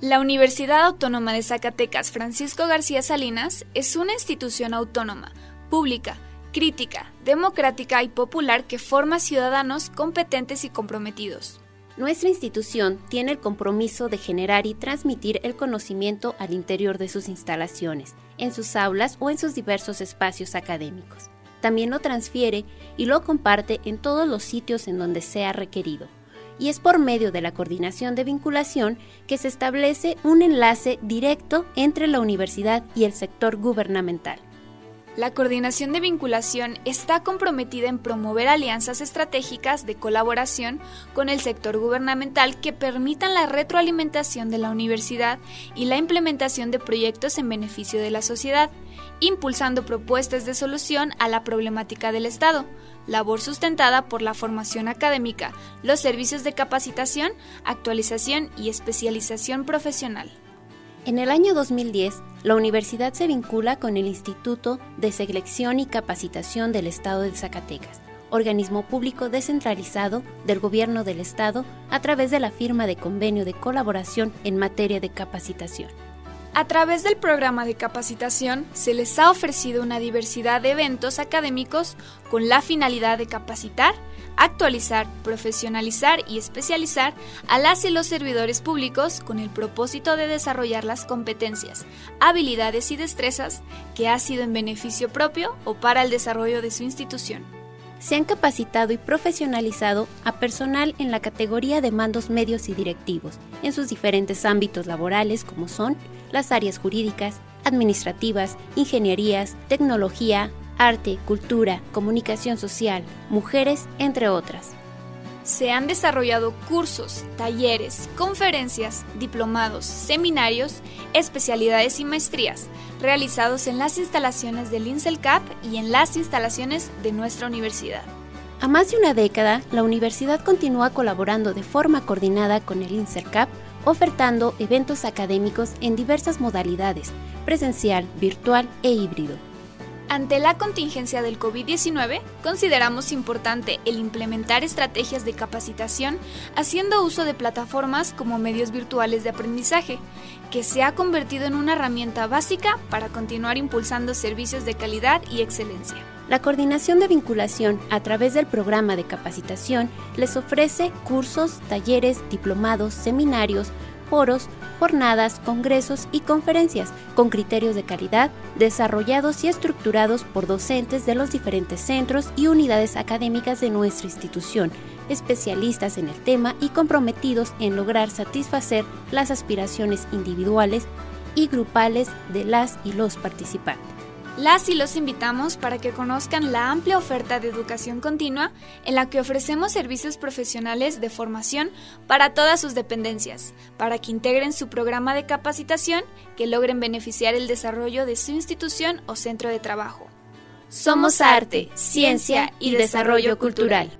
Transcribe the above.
La Universidad Autónoma de Zacatecas Francisco García Salinas es una institución autónoma, pública, crítica, democrática y popular que forma ciudadanos competentes y comprometidos. Nuestra institución tiene el compromiso de generar y transmitir el conocimiento al interior de sus instalaciones, en sus aulas o en sus diversos espacios académicos. También lo transfiere y lo comparte en todos los sitios en donde sea requerido. Y es por medio de la coordinación de vinculación que se establece un enlace directo entre la universidad y el sector gubernamental. La coordinación de vinculación está comprometida en promover alianzas estratégicas de colaboración con el sector gubernamental que permitan la retroalimentación de la universidad y la implementación de proyectos en beneficio de la sociedad, impulsando propuestas de solución a la problemática del Estado, labor sustentada por la formación académica, los servicios de capacitación, actualización y especialización profesional. En el año 2010, la universidad se vincula con el Instituto de Selección y Capacitación del Estado de Zacatecas, organismo público descentralizado del Gobierno del Estado a través de la firma de convenio de colaboración en materia de capacitación. A través del programa de capacitación se les ha ofrecido una diversidad de eventos académicos con la finalidad de capacitar, actualizar, profesionalizar y especializar a las y los servidores públicos con el propósito de desarrollar las competencias, habilidades y destrezas que ha sido en beneficio propio o para el desarrollo de su institución se han capacitado y profesionalizado a personal en la categoría de mandos medios y directivos, en sus diferentes ámbitos laborales como son las áreas jurídicas, administrativas, ingenierías, tecnología, arte, cultura, comunicación social, mujeres, entre otras. Se han desarrollado cursos, talleres, conferencias, diplomados, seminarios, especialidades y maestrías realizados en las instalaciones del INSELCAP y en las instalaciones de nuestra universidad. A más de una década, la universidad continúa colaborando de forma coordinada con el INSELCAP, ofertando eventos académicos en diversas modalidades, presencial, virtual e híbrido ante la contingencia del COVID-19, consideramos importante el implementar estrategias de capacitación haciendo uso de plataformas como medios virtuales de aprendizaje, que se ha convertido en una herramienta básica para continuar impulsando servicios de calidad y excelencia. La coordinación de vinculación a través del programa de capacitación les ofrece cursos, talleres, diplomados, seminarios, foros, jornadas, congresos y conferencias con criterios de calidad desarrollados y estructurados por docentes de los diferentes centros y unidades académicas de nuestra institución, especialistas en el tema y comprometidos en lograr satisfacer las aspiraciones individuales y grupales de las y los participantes. Las y los invitamos para que conozcan la amplia oferta de educación continua en la que ofrecemos servicios profesionales de formación para todas sus dependencias, para que integren su programa de capacitación que logren beneficiar el desarrollo de su institución o centro de trabajo. Somos arte, ciencia y desarrollo cultural.